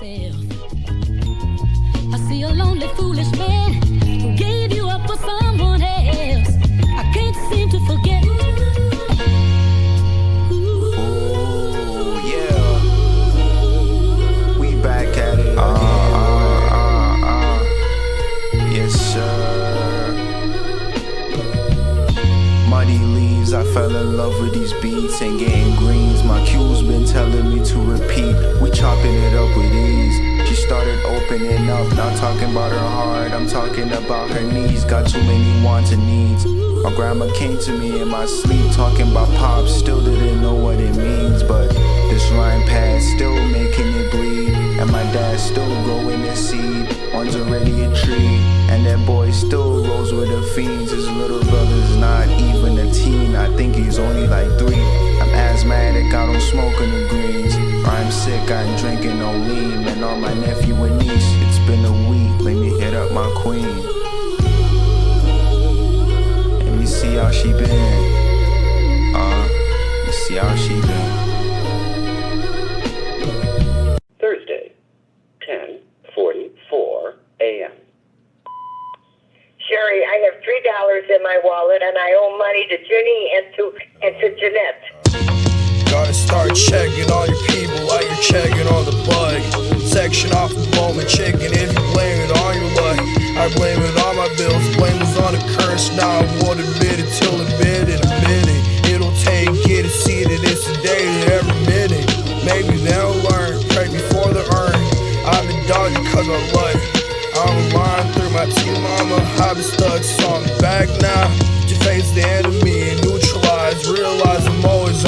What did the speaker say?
myself. I see a lonely, foolish man who gave you up for someone else. I can't seem to forget. Ooh, yeah. We back at it again. Uh, uh, uh. Yes, sir. Muddy leaves, I fell in love with these beats and getting greens. My cue's been telling me to repeat. Up, not talking about her heart. I'm talking about her knees. Got too many wants and needs. My grandma came to me in my sleep, talking about pops. Still didn't know what it means, but this rhyme pad still making it bleed. And my dad still growing his seed. One's already a tree, and that boy still rolls with the fiends. His little brother's not even a teen. I think he's only like three. I'm asthmatic, I don't smoke in the greens. I'm sick, I ain't drinking no lean. And on my nephew and niece, it's been a week. Let me hit up my queen. Let me see how she been. Uh, let me see how she been. Thursday, 10:44 a.m. Sherry, I have three dollars in my wallet and I owe money to Ginny and to and to Jeanette. Gotta start checking all your people while you're checking on the bug. Section off the moment chicken baby, they don't learn. Pray before the urn. I've been dogging cause of life. I'm lying through my team mama. I've been stuck, so I'm back now. Your face the enemy and neutralize. Realize I'm always